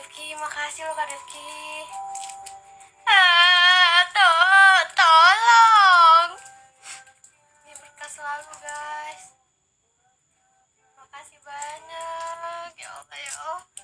Rifki makasih lo kak Rifki ah to tolong. Ini berkah selalu guys. Makasih banyak. Ya Allah ya Allah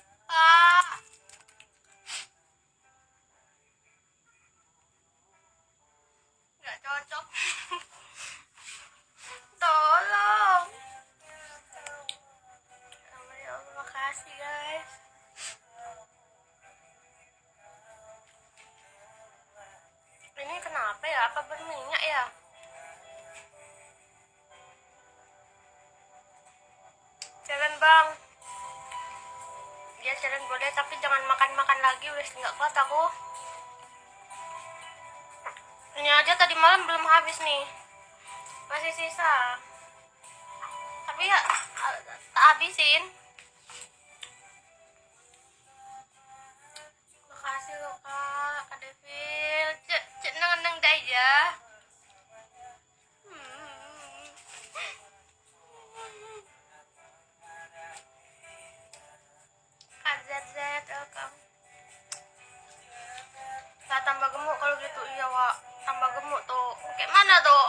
apa berminyak ya? Jalan bang. Dia jalan boleh tapi jangan makan-makan lagi udah nggak kuat aku. Ini aja tadi malam belum habis nih. Masih sisa. Tapi ya tak habisin. Makasih loh kak kak cek ya Hmm. Kak ZZ welcome. Nah, tambah gemuk kalau gitu. Iya wak. Tambah gemuk tuh. Kayak mana tuh?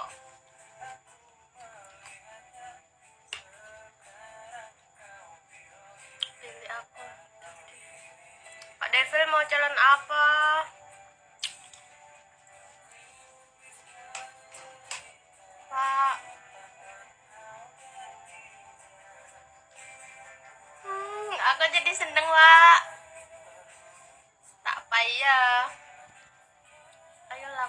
Pilih aku. Pak Devil mau jalan apa aku jadi seneng wak. Tak payah. Ayolah.